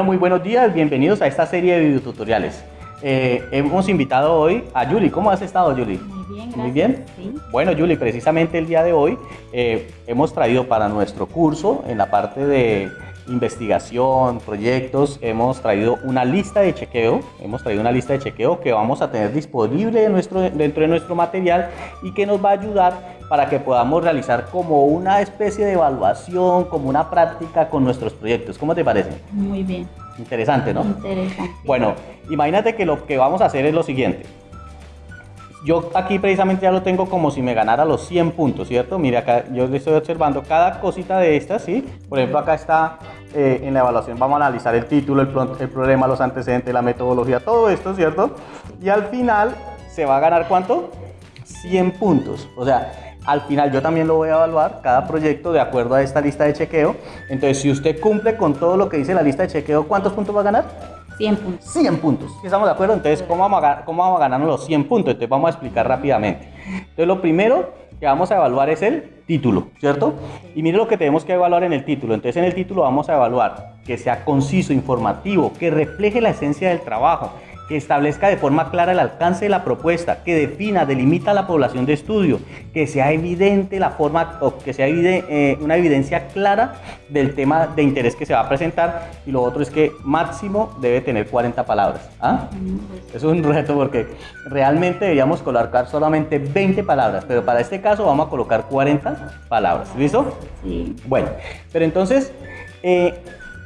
Bueno, muy buenos días, bienvenidos a esta serie de videotutoriales. Eh, hemos invitado hoy a Yuli. ¿Cómo has estado, Yuli? Muy bien, gracias. Muy bien. Sí. Bueno, Yuli, precisamente el día de hoy eh, hemos traído para nuestro curso, en la parte de investigación, proyectos, hemos traído una lista de chequeo, hemos traído una lista de chequeo que vamos a tener disponible en nuestro, dentro de nuestro material y que nos va a ayudar para que podamos realizar como una especie de evaluación, como una práctica con nuestros proyectos. ¿Cómo te parece? Muy bien. Interesante, ¿no? Interesante. Bueno, imagínate que lo que vamos a hacer es lo siguiente. Yo aquí precisamente ya lo tengo como si me ganara los 100 puntos, ¿cierto? Mire acá, yo le estoy observando cada cosita de estas, ¿sí? Por ejemplo, acá está eh, en la evaluación, vamos a analizar el título, el, el problema, los antecedentes, la metodología, todo esto, ¿cierto? Y al final se va a ganar ¿cuánto? 100 puntos. O sea, al final yo también lo voy a evaluar, cada proyecto de acuerdo a esta lista de chequeo. Entonces, si usted cumple con todo lo que dice la lista de chequeo, ¿cuántos puntos va a ganar? 100 puntos. 100 puntos. ¿Sí ¿Estamos de acuerdo? Entonces, ¿cómo vamos, a, ¿cómo vamos a ganarnos los 100 puntos? Entonces, vamos a explicar rápidamente. Entonces, lo primero que vamos a evaluar es el título, ¿cierto? Y mire lo que tenemos que evaluar en el título. Entonces, en el título vamos a evaluar que sea conciso, informativo, que refleje la esencia del trabajo, que establezca de forma clara el alcance de la propuesta, que defina, delimita la población de estudio, que sea evidente la forma o que sea evide- eh, una evidencia clara del tema de interés que se va a presentar y lo otro es que máximo debe tener 40 palabras. ¿ah? Mm, pues, Eso es un reto porque realmente deberíamos colocar solamente 20 palabras, pero para este caso vamos a colocar 40 palabras. ¿Listo? Sí. Bueno, pero entonces, eh,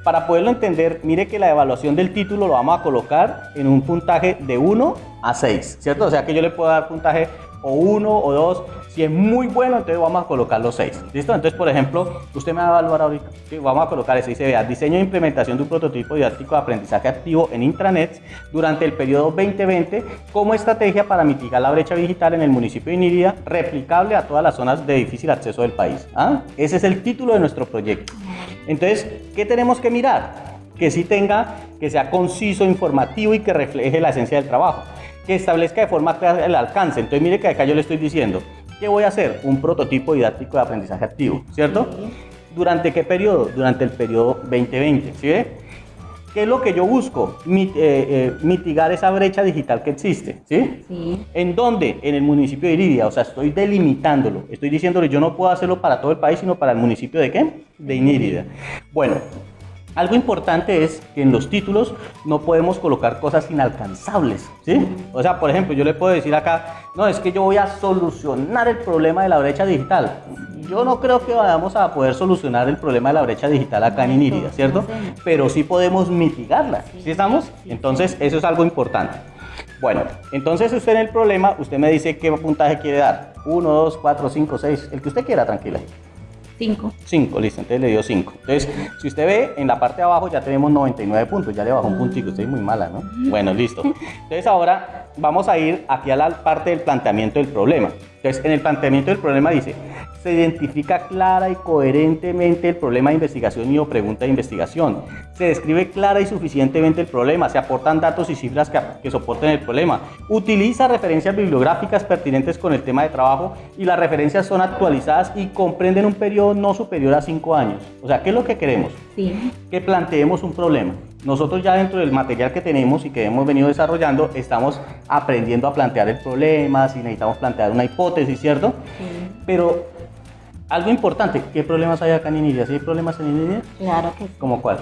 para poderlo entender, mire que la evaluación del título lo vamos a colocar en un puntaje de 1 a 6, ¿cierto? O sea que yo le puedo dar puntaje o 1 o 2. Si es muy bueno, entonces vamos a colocar los 6. ¿Listo? Entonces, por ejemplo, usted me va a evaluar ahorita. ¿sí? Vamos a colocar ese. Vea, diseño e implementación de un prototipo didáctico de aprendizaje activo en intranet durante el periodo 2020 como estrategia para mitigar la brecha digital en el municipio de Inírida, replicable a todas las zonas de difícil acceso del país. ¿Ah? Ese es el título de nuestro proyecto. Entonces, ¿qué tenemos que mirar? Que sí tenga, que sea conciso, informativo y que refleje la esencia del trabajo. Que establezca de forma clara el alcance. Entonces, mire que acá yo le estoy diciendo, ¿qué voy a hacer? Un prototipo didáctico de aprendizaje activo, ¿cierto? Sí. ¿Durante qué periodo? Durante el periodo 2020, ¿sí ve? ¿Qué es lo que yo busco? Eh, eh, mitigar esa brecha digital que existe, ¿sí? Sí. ¿En dónde? En el municipio de Iridia, o sea, estoy delimitándolo. Estoy diciéndole, yo no puedo hacerlo para todo el país, sino para el municipio de qué? De Inírida. Bueno, algo importante es que en los títulos no podemos colocar cosas inalcanzables, ¿sí? O sea, por ejemplo, yo le puedo decir acá, no, es que yo voy a solucionar el problema de la brecha digital. Yo no creo que vayamos a poder solucionar el problema de la brecha digital acá en Inírida, ¿cierto? Pero sí podemos mitigarla, ¿sí estamos? Entonces, eso es algo importante. Bueno, entonces usted en el problema, usted me dice qué puntaje quiere dar. 1, 2, 4, 5, 6, el que usted quiera, tranquila. 5. 5, listo, entonces le dio 5. Entonces, si usted ve, en la parte de abajo ya tenemos 99 puntos, ya le bajó un puntico, usted es muy mala, ¿no? Bueno, listo. Entonces ahora vamos a ir aquí a la parte del planteamiento del problema. Entonces, en el planteamiento del problema dice, se identifica clara y coherentemente el problema de investigación y o pregunta de investigación. Se describe clara y suficientemente el problema, se aportan datos y cifras que, que soporten el problema. Utiliza referencias bibliográficas pertinentes con el tema de trabajo y las referencias son actualizadas y comprenden un periodo no superior a 5 años. O sea, ¿qué es lo que queremos? Sí. que planteemos un problema. Nosotros ya dentro del material que tenemos y que hemos venido desarrollando, estamos aprendiendo a plantear el problema, si necesitamos plantear una hipótesis, ¿cierto? Sí. Pero algo importante, ¿qué problemas hay acá en Inidia? ¿Sí hay problemas en Inidia? Claro que sí. ¿Cómo cuál?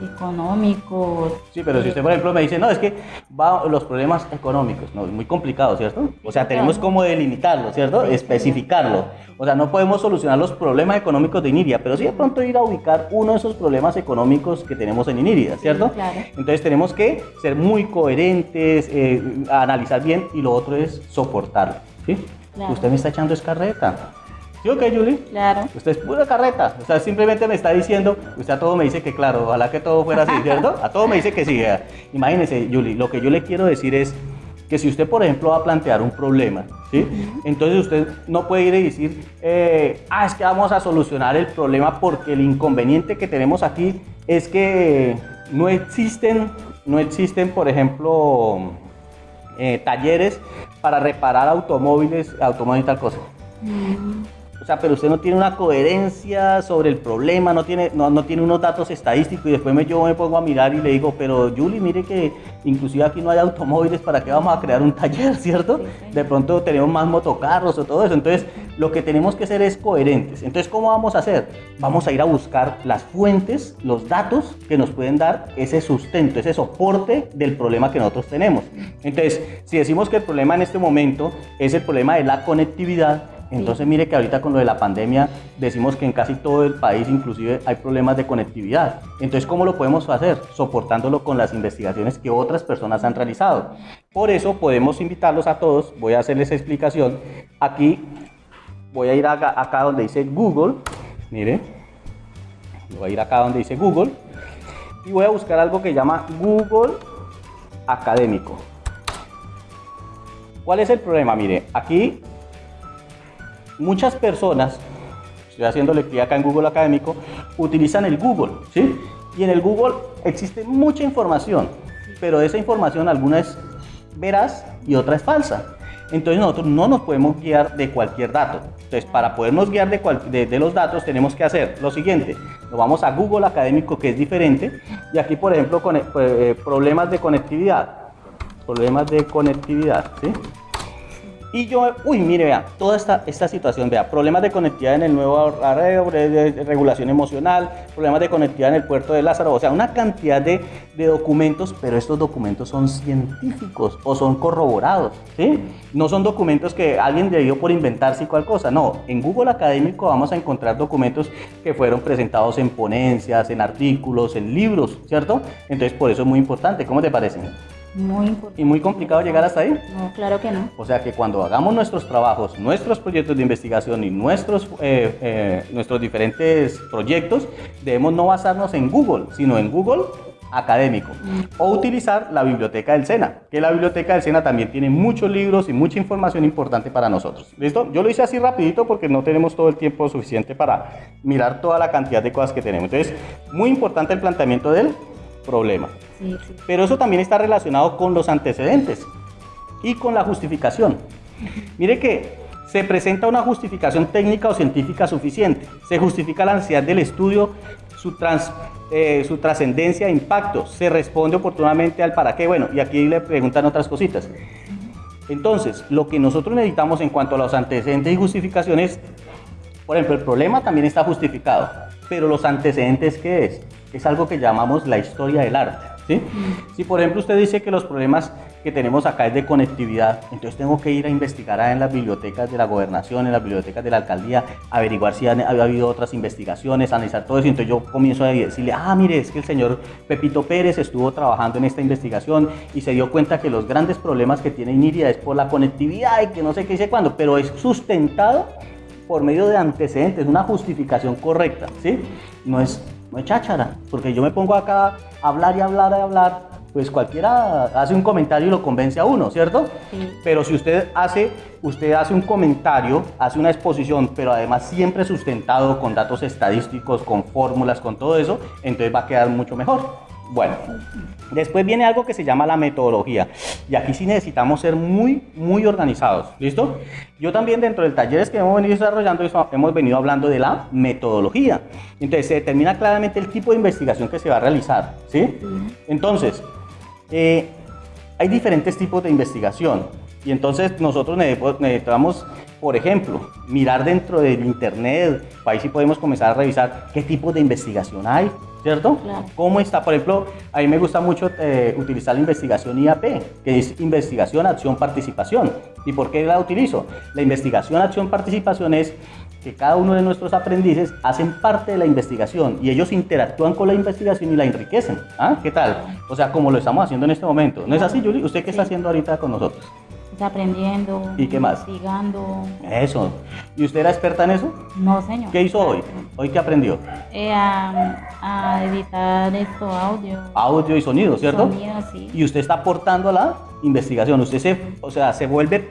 Económicos. Sí, pero si usted, por ejemplo, me dice, no, es que va los problemas económicos, no, es muy complicado, ¿cierto? O sea, tenemos como delimitarlo, ¿cierto? Especificarlo. O sea, no podemos solucionar los problemas económicos de Iniria, pero sí de pronto ir a ubicar uno de esos problemas económicos que tenemos en Iniria, ¿cierto? claro. Entonces tenemos que ser muy coherentes, eh, analizar bien y lo otro es soportarlo, ¿sí? Claro. Usted me está echando escarreta. ¿Sí o qué, Julie? Claro. Usted es pura carreta. O sea, simplemente me está diciendo, usted a todo me dice que claro, ojalá que todo fuera así, ¿cierto? A todo me dice que sí. Imagínese, Julie, lo que yo le quiero decir es que si usted, por ejemplo, va a plantear un problema, ¿sí? Entonces usted no puede ir y decir, eh, ah, es que vamos a solucionar el problema porque el inconveniente que tenemos aquí es que no existen, no existen, por ejemplo, eh, talleres para reparar automóviles, automóviles y tal cosa. Mm, o sea, pero usted no tiene una coherencia sobre el problema, no tiene, no, no tiene unos datos estadísticos y después me, yo me pongo a mirar y le digo, pero Julie, mire que inclusive aquí no hay automóviles, ¿para qué vamos a crear un taller, cierto? De pronto tenemos más motocarros o todo eso. Entonces, lo que tenemos que hacer es coherentes. Entonces, ¿cómo vamos a hacer? Vamos a ir a buscar las fuentes, los datos que nos pueden dar ese sustento, ese soporte del problema que nosotros tenemos. Entonces, si decimos que el problema en este momento es el problema de la conectividad, entonces mire que ahorita con lo de la pandemia decimos que en casi todo el país inclusive hay problemas de conectividad. Entonces, ¿cómo lo podemos hacer? Soportándolo con las investigaciones que otras personas han realizado. Por eso podemos invitarlos a todos, voy a hacerles explicación. Aquí voy a ir acá, acá donde dice Google, mire, voy a ir acá donde dice Google y voy a buscar algo que llama Google Académico. ¿Cuál es el problema? Mire, aquí muchas personas, estoy haciendo clic acá en Google Académico, utilizan el Google, ¿sí? Y en el Google existe mucha información, pero esa información alguna es veraz y otra es falsa. Entonces nosotros no nos podemos guiar de cualquier dato. Entonces para podernos guiar de, los datos tenemos que hacer lo siguiente. Nos vamos a Google Académico que es diferente y aquí por ejemplo eh, problemas de conectividad. Problemas de conectividad, ¿sí? Y yo, uy, mire, vea, toda esta, esta situación, vea, problemas de conectividad en el nuevo arreglo, de regulación emocional, problemas de conectividad en el puerto de Lázaro, o sea, una cantidad de, de, documentos, pero estos documentos son científicos o son corroborados, ¿sí? No son documentos que alguien dio por inventarse y cual cosa, no. En Google Académico vamos a encontrar documentos que fueron presentados en ponencias, en artículos, en libros, ¿cierto? Entonces, por eso es muy importante. ¿Cómo te parece? Muy importante. ¿Y muy complicado llegar hasta ahí? No, claro que no. O sea que cuando hagamos nuestros trabajos, nuestros proyectos de investigación y nuestros, eh, eh, nuestros diferentes proyectos, debemos no basarnos en Google, sino en Google académico mm. o utilizar la biblioteca del SENA, que la biblioteca del SENA también tiene muchos libros y mucha información importante para nosotros. ¿Listo? Yo lo hice así rapidito porque no tenemos todo el tiempo suficiente para mirar toda la cantidad de cosas que tenemos. Entonces, muy importante el planteamiento del problema. Pero eso también está relacionado con los antecedentes y con la justificación. Mire que se presenta una justificación técnica o científica suficiente. Se justifica la necesidad del estudio, su, eh, su trascendencia e impacto. Se responde oportunamente al para qué. Bueno, y aquí le preguntan otras cositas. Entonces, lo que nosotros necesitamos en cuanto a los antecedentes y justificaciones, por ejemplo, el problema también está justificado, pero los antecedentes, ¿qué es? Es algo que llamamos la historia del arte. ¿sí? Si por ejemplo usted dice que los problemas que tenemos acá es de conectividad, entonces tengo que ir a investigar en las bibliotecas de la gobernación, en las bibliotecas de la alcaldía, averiguar si ha habido otras investigaciones, analizar todo eso, entonces yo comienzo a decirle, ah, mire, es que el señor Pepito Pérez estuvo trabajando en esta investigación y se dio cuenta que los grandes problemas que tiene Iniria es por la conectividad y que no sé qué dice cuándo, pero es sustentado por medio de antecedentes, una justificación correcta, ¿sí? No es no es cháchara, porque yo me pongo acá a hablar y hablar y hablar, pues cualquiera hace un comentario y lo convence a uno, ¿cierto? Sí. Pero si usted hace, usted hace un comentario, hace una exposición, pero además siempre sustentado con datos estadísticos, con fórmulas, con todo eso, entonces va a quedar mucho mejor. Bueno, después viene algo que se llama la metodología. Y aquí sí necesitamos ser muy, muy organizados. ¿Listo? Yo también dentro del talleres que hemos venido desarrollando hemos venido hablando de la metodología. Entonces se determina claramente el tipo de investigación que se va a realizar. ¿Sí? Entonces, eh, hay diferentes tipos de investigación. Y entonces nosotros necesitamos, por ejemplo, mirar dentro del Internet, ahí sí podemos comenzar a revisar qué tipo de investigación hay, ¿cierto? ¿Cómo está? Por ejemplo, a mí me gusta mucho eh, utilizar la investigación IAP, que es investigación, acción, participación. ¿Y por qué la utilizo? La investigación, acción, participación es que cada uno de nuestros aprendices hacen parte de la investigación y ellos interactúan con la investigación y la enriquecen. ¿Ah? ¿Qué tal? O sea, como lo estamos haciendo en este momento. ¿No es así, Julie? ¿Usted qué está haciendo ahorita con nosotros? Aprendiendo. ¿Y qué más? Investigando. Eso. ¿Y usted era experta en eso? No, señor. ¿Qué hizo hoy? ¿Hoy qué aprendió? Eh, a, editar esto, audio. Audio y sonido, ¿cierto? Sonido, sí. Y usted está aportando a la investigación. Usted se, o sea, se vuelve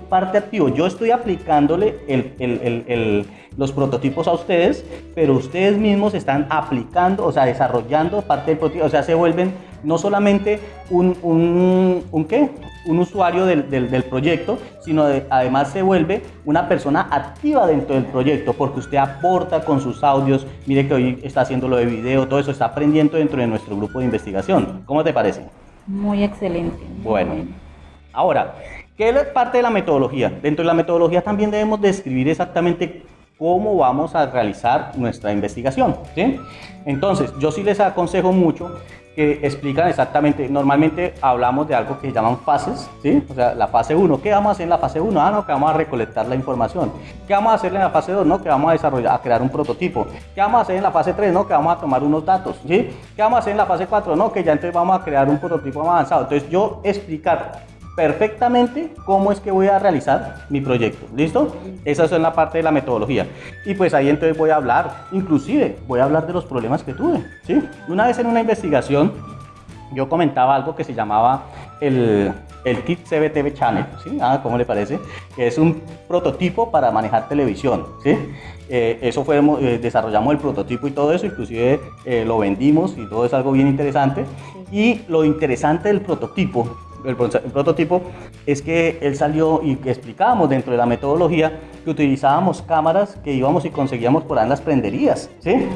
parte activo. Yo estoy aplicándole el- el- el- el- los prototipos a ustedes, pero ustedes mismos están aplicando, o sea, desarrollando parte del prototipo. O sea, se vuelven no solamente un, un, un qué? un usuario del, del- del proyecto, sino de- además se vuelve una persona activa dentro del proyecto, porque usted aporta con sus audios, mire que hoy está haciendo lo de video, todo eso está aprendiendo dentro de nuestro grupo de investigación. ¿Cómo te parece? Muy excelente. Bueno, ahora, ¿qué es parte de la metodología? Dentro de la metodología también debemos describir exactamente cómo vamos a realizar nuestra investigación. ¿sí? Entonces, yo sí les aconsejo mucho que explican exactamente, normalmente hablamos de algo que se llaman fases, ¿sí? O sea, la fase 1, ¿qué vamos a hacer en la fase 1? Ah, no, que vamos a recolectar la información. ¿Qué vamos a hacer en la fase 2? No, que vamos a desarrollar, a crear un prototipo. ¿Qué vamos a hacer en la fase 3? No, que vamos a tomar unos datos, ¿sí? ¿Qué vamos a hacer en la fase 4? No, que ya entonces vamos a crear un prototipo más avanzado. Entonces, yo explicar perfectamente cómo es que voy a realizar mi proyecto. ¿Listo? Esa es la parte de la metodología. Y pues ahí entonces voy a hablar, inclusive voy a hablar de los problemas que tuve. ¿sí? Una vez en una investigación yo comentaba algo que se llamaba el, el Kit CBTV Channel, ¿sí? Ah, ¿Cómo le parece? Que es un prototipo para manejar televisión, ¿sí? Eh, eso fue, eh, desarrollamos el prototipo y todo eso, inclusive eh, lo vendimos y todo es algo bien interesante. Y lo interesante del prototipo, el, pro- el prototipo, es que él salió y explicábamos dentro de la metodología que utilizábamos cámaras que íbamos y conseguíamos por ahí en las prenderías, ¿sí?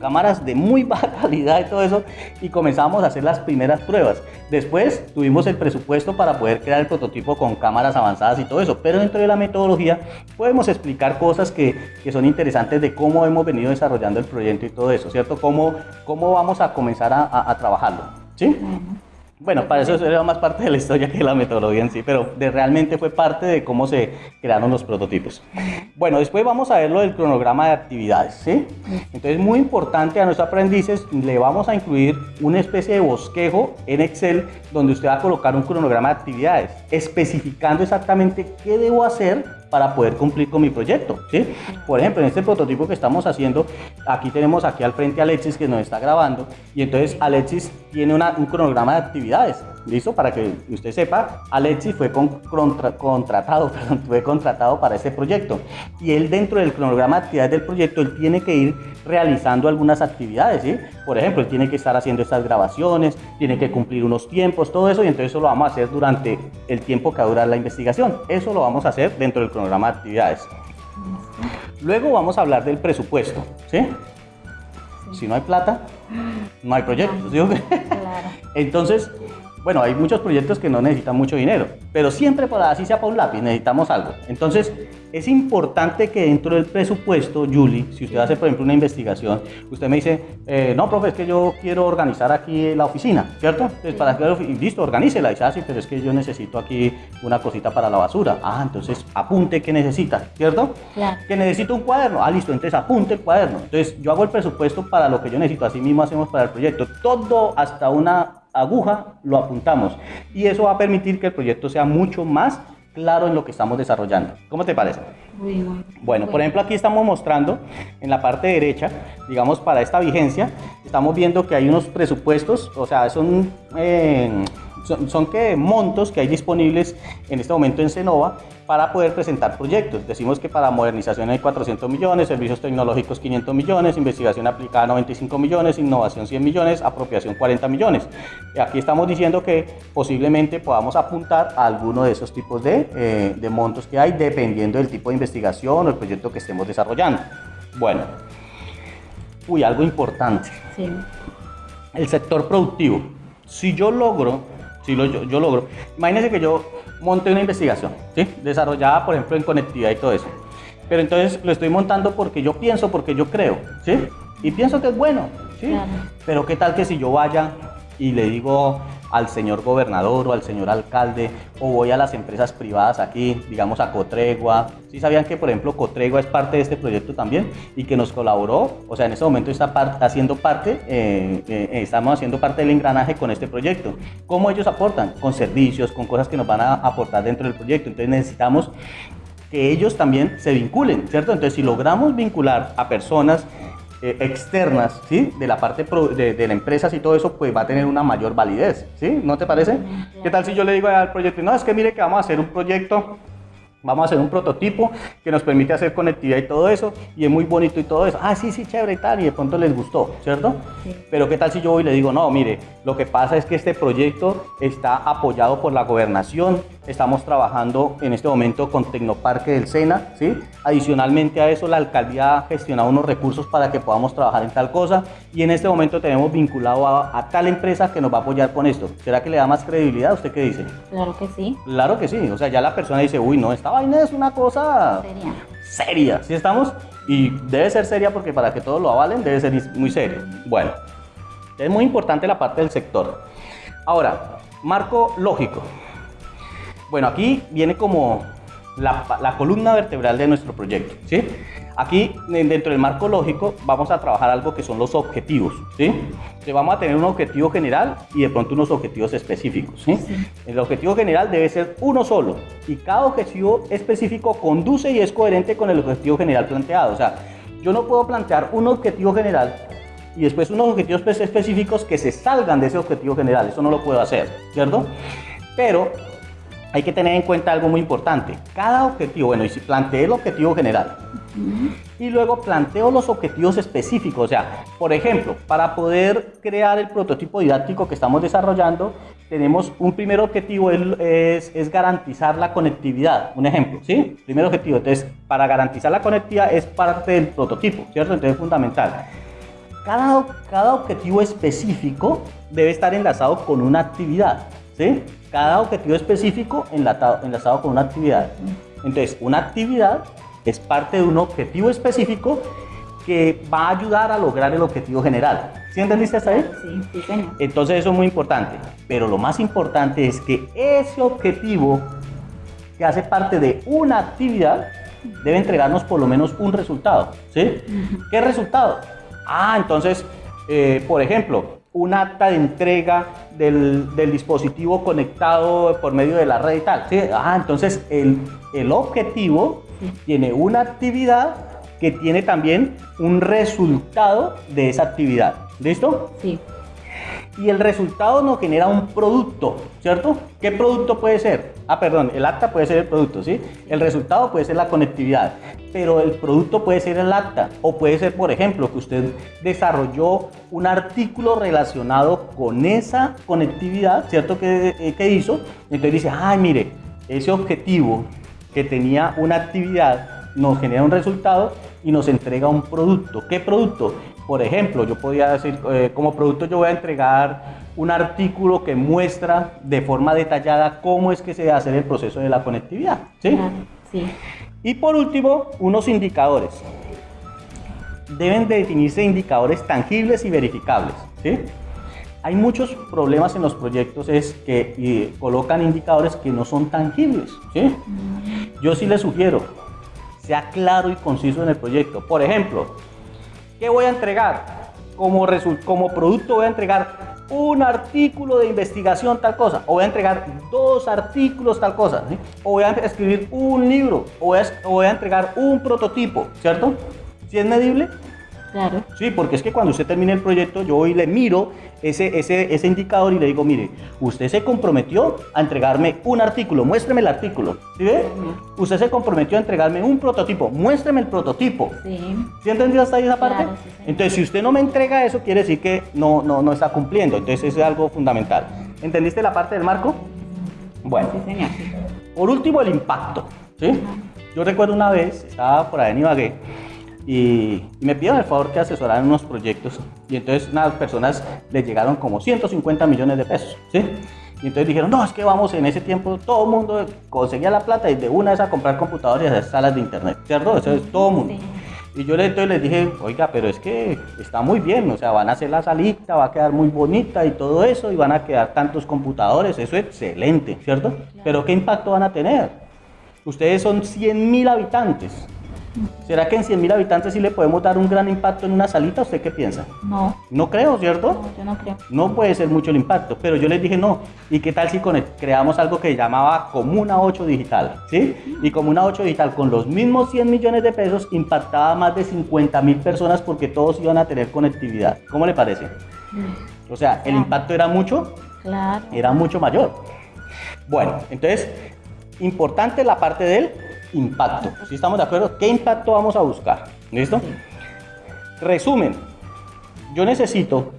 cámaras de muy baja calidad y todo eso y comenzamos a hacer las primeras pruebas. Después tuvimos el presupuesto para poder crear el prototipo con cámaras avanzadas y todo eso, pero dentro de la metodología podemos explicar cosas que, que son interesantes de cómo hemos venido desarrollando el proyecto y todo eso, ¿cierto? Cómo, cómo vamos a comenzar a, a- trabajarlo, ¿sí? Bueno, para eso era más parte de la historia que la metodología en sí, pero de, realmente fue parte de cómo se crearon los prototipos. Bueno, después vamos a ver lo del cronograma de actividades, ¿sí? Entonces, muy importante a nuestros aprendices, le vamos a incluir una especie de bosquejo en Excel donde usted va a colocar un cronograma de actividades, especificando exactamente qué debo hacer para poder cumplir con mi proyecto, ¿sí? Por ejemplo, en este prototipo que estamos haciendo, aquí tenemos aquí al frente a Alexis que nos está grabando y entonces Alexis tiene un cronograma de actividades, ¿listo? Para que usted sepa, Alexis fue con- contra- contratado, perdón, fue contratado para este proyecto y él dentro del cronograma de actividades del proyecto, él tiene que ir realizando algunas actividades, ¿sí? Por ejemplo, él tiene que estar haciendo estas grabaciones, tiene que cumplir unos tiempos, todo eso y entonces eso lo vamos a hacer durante el tiempo que va a durar la investigación. Eso lo vamos a hacer dentro del cronograma de actividades. Luego vamos a hablar del presupuesto, ¿sí? Si no hay plata, no hay proyecto, ¿sí? claro. Entonces, bueno, hay muchos proyectos que no necesitan mucho dinero, pero siempre para así sea para un lápiz necesitamos algo. Entonces, es importante que dentro del presupuesto, Julie, si usted hace, por ejemplo, una investigación, usted me dice, eh, no, profe, es que yo quiero organizar aquí la oficina, ¿cierto? Entonces, para que listo, organícela. Y dice, ah, pero es que yo necesito aquí una cosita para la basura. Ah, entonces apunte qué necesita, ¿cierto? Claro. Que necesito un cuaderno. Ah, listo, entonces apunte el cuaderno. Entonces yo hago el presupuesto para lo que yo necesito. Así mismo hacemos para el proyecto. Todo hasta una aguja lo apuntamos. Y eso va a permitir que el proyecto sea mucho más claro en lo que estamos desarrollando. ¿Cómo te parece? Muy, muy. Bueno, por ejemplo, aquí estamos mostrando en la parte derecha, digamos, para esta vigencia, estamos viendo que hay unos presupuestos, o sea, son, eh, son, son que montos que hay disponibles en este momento en Cenova para poder presentar proyectos. Decimos que para modernización hay 400 millones, servicios tecnológicos 500 millones, investigación aplicada 95 millones, innovación 100 millones, apropiación 40 millones. Y aquí estamos diciendo que posiblemente podamos apuntar a alguno de esos tipos de, eh, de montos que hay dependiendo del tipo de investigación o el proyecto que estemos desarrollando. Bueno, uy, algo importante Sí. el sector productivo. Si yo logro, si lo, yo, yo logro, imagínense que yo monte una investigación, ¿sí? desarrollada por ejemplo en conectividad y todo eso. Pero entonces lo estoy montando porque yo pienso, porque yo creo, ¿sí? Y pienso que es bueno, ¿sí? Claro. Pero qué tal que si yo vaya y le digo al señor gobernador o al señor alcalde o voy a las empresas privadas aquí, digamos a Cotregua. ¿Sí sabían que por ejemplo Cotregua es parte de este proyecto también y que nos colaboró? O sea, en este momento está haciendo parte, eh, eh, estamos haciendo parte del engranaje con este proyecto. ¿Cómo ellos aportan? Con servicios, con cosas que nos van a aportar dentro del proyecto. Entonces necesitamos que ellos también se vinculen, ¿cierto? Entonces, si logramos vincular a personas eh, externas, ¿sí? De la parte pro- de, de la empresa y todo eso, pues va a tener una mayor validez, ¿sí? ¿No te parece? ¿Qué tal si yo le digo al proyecto, no, es que mire que vamos a hacer un proyecto Vamos a hacer un prototipo que nos permite hacer conectividad y todo eso, y es muy bonito y todo eso. Ah, sí, sí, chévere y tal, y de pronto les gustó, ¿cierto? Sí. Pero ¿qué tal si yo voy y le digo, no, mire, lo que pasa es que este proyecto está apoyado por la gobernación, estamos trabajando en este momento con Tecnoparque del Sena, ¿sí? Adicionalmente a eso, la alcaldía ha gestionado unos recursos para que podamos trabajar en tal cosa, y en este momento tenemos vinculado a, a tal empresa que nos va a apoyar con esto. ¿Será que le da más credibilidad? ¿Usted qué dice? Claro que sí. Claro que sí, o sea, ya la persona dice, uy, no, esta vaina es una cosa Sería. seria, ¿sí estamos? Y debe ser seria porque para que todos lo avalen debe ser muy serio. Bueno, es muy importante la parte del sector. Ahora, marco lógico. Bueno, aquí viene como la, la columna vertebral de nuestro proyecto, ¿sí? Aquí, en- dentro del marco lógico, vamos a trabajar algo que son los objetivos, ¿sí? Entonces, vamos a tener un objetivo general y de pronto unos objetivos específicos, ¿sí? Sí. El objetivo general debe ser uno solo y cada objetivo específico conduce y es coherente con el objetivo general planteado. O sea, yo no puedo plantear un objetivo general y después unos objetivos espe- específicos que se salgan de ese objetivo general. Eso no lo puedo hacer, ¿cierto? Pero hay que tener en cuenta algo muy importante. Cada objetivo, bueno, y si planteé el objetivo general y luego planteo los objetivos específicos, o sea, por ejemplo, para poder crear el prototipo didáctico que estamos desarrollando, tenemos un primer objetivo, es, es garantizar la conectividad, un ejemplo, ¿sí? Primer objetivo, entonces, para garantizar la conectividad es parte del prototipo, ¿cierto? Entonces es fundamental. Cada, cada objetivo específico debe estar enlazado con una actividad, ¿sí? Cada objetivo específico enlatado- enlazado con una actividad. Entonces, una actividad es parte de un objetivo específico que va a ayudar a lograr el objetivo general. ¿Sí entendiste hasta ahí? Sí, sí, señor. Entonces eso es muy importante. Pero lo más importante es que ese objetivo que hace parte de una actividad debe entregarnos por lo menos un resultado. ¿Sí? ¿Qué resultado? Ah, entonces, eh, por ejemplo, un acta de entrega del, del dispositivo conectado por medio de la red y tal. Ah, entonces el, el objetivo tiene una actividad que tiene también un resultado de esa actividad. ¿Listo? Sí. Y el resultado nos genera un producto, ¿cierto? ¿Qué producto puede ser? Ah, perdón, el acta puede ser el producto, ¿sí? El resultado puede ser la conectividad, pero el producto puede ser el acta o puede ser, por ejemplo, que usted desarrolló un artículo relacionado con esa conectividad, ¿cierto? Que, eh, que hizo. Entonces dice, ay, mire, ese objetivo que tenía una actividad nos genera un resultado y nos entrega un producto. ¿Qué producto? Por ejemplo, yo podría decir, eh, como producto yo voy a entregar un artículo que muestra de forma detallada cómo es que se hace el proceso de la conectividad. ¿sí? Y por último, unos indicadores. Deben de definirse indicadores tangibles y verificables. ¿sí? Hay muchos problemas en los proyectos es que eh, colocan indicadores que no son tangibles. ¿sí? Yo sí les sugiero, sea claro y conciso en el proyecto. Por ejemplo, ¿qué voy a entregar? Como, como producto voy a entregar un artículo de investigación tal cosa, o voy a entregar dos artículos tal cosa, o voy a escribir un libro, o voy a, o voy a entregar un prototipo, ¿cierto? Si es medible, Claro. Sí, porque es que cuando usted termine el proyecto, yo voy y le miro ese, ese, ese indicador y le digo, mire, usted se comprometió a entregarme un artículo, muéstreme el artículo. ¿Sí ve? Usted se comprometió a entregarme un prototipo, muéstreme el prototipo. Sí. ¿Sí entendió hasta ahí esa parte? Claro, sí. Entonces, si usted no me entrega eso, quiere decir que no, no, no está cumpliendo. Entonces, eso es algo fundamental. ¿Entendiste la parte del marco? Bueno. Sí, señor. Por último, el impacto. ¿sí? Yo recuerdo una vez, estaba por ahí en Ibagué y, y me pidieron el favor que asesoraran unos proyectos y entonces unas personas les llegaron como 150 millones de pesos. ¿sí? Y entonces dijeron, no, es que vamos, en ese tiempo todo el mundo conseguía la plata y de una vez a comprar computadores y hacer salas de internet, ¿cierto? Eso es todo el mundo. Y yo le- entonces les dije, oiga, pero es que está muy bien, o sea, van a hacer la salita, va a quedar muy bonita y todo eso, y van a quedar tantos computadores, eso es excelente, ¿cierto? Pero ¿qué impacto van a tener? Ustedes son 100 mil habitantes. ¿Será que en 100 mil habitantes sí le podemos dar un gran impacto en una salita? ¿Usted qué piensa? No, No creo, ¿cierto? no, yo no creo. No puede ser mucho el impacto, pero yo les dije no. ¿Y qué tal si con- creamos algo que llamaba Comuna 8 Digital? ¿Sí? Y Comuna 8 Digital con los mismos 100 millones de pesos impactaba a más de 50 mil personas porque todos iban a tener conectividad. ¿Cómo le parece? O sea, el impacto era mucho, Claro. era mucho mayor. Bueno, entonces, importante la parte del impacto. ¿Sí estamos de acuerdo? ¿Qué impacto vamos a buscar? ¿Listo? Resumen. Yo necesito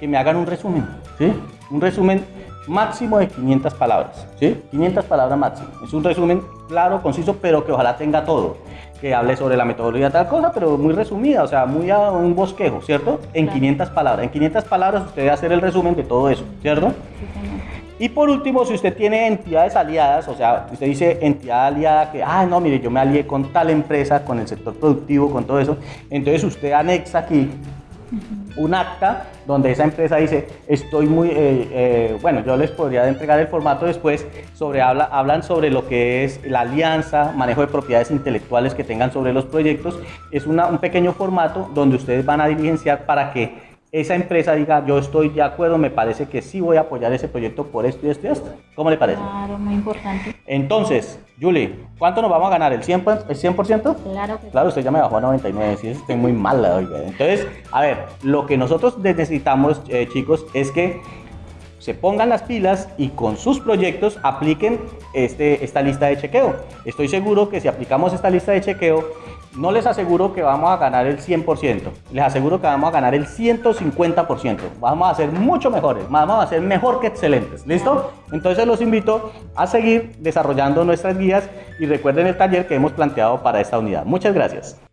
que me hagan un resumen, ¿sí? Un resumen máximo de 500 palabras, ¿sí? 500 palabras máximo. Es un resumen claro, conciso, pero que ojalá tenga todo. Que hable sobre la metodología de tal cosa, pero muy resumida, o sea, muy a un bosquejo, ¿cierto? En Claro. 500 palabras. En 500 palabras usted debe hacer el resumen de todo eso, ¿cierto? Sí. Y por último, si usted tiene entidades aliadas, o sea, usted dice entidad aliada que, ah, no, mire, yo me alié con tal empresa, con el sector productivo, con todo eso, entonces usted anexa aquí un acta donde esa empresa dice, estoy muy, eh, eh, bueno, yo les podría entregar el formato después, sobre, habla, hablan sobre lo que es la alianza, manejo de propiedades intelectuales que tengan sobre los proyectos, es una- un pequeño formato donde ustedes van a diligenciar para que esa empresa diga, yo estoy de acuerdo, me parece que sí voy a apoyar ese proyecto por esto y esto y esto. ¿Cómo le parece? Claro, muy importante. Entonces, Julie, ¿cuánto nos vamos a ganar? ¿El 100%? ¿El 100%? Claro que Claro, usted ya me bajó a 99, si estoy muy mala, oiga. Entonces, a ver, lo que nosotros necesitamos, eh, chicos, es que se pongan las pilas y con sus proyectos apliquen este, esta lista de chequeo. Estoy seguro que si aplicamos esta lista de chequeo, no les aseguro que vamos a ganar el 100%, les aseguro que vamos a ganar el 150%. Vamos a ser mucho mejores, vamos a ser mejor que excelentes. ¿Listo? Entonces los invito a seguir desarrollando nuestras guías y recuerden el taller que hemos planteado para esta unidad. Muchas gracias.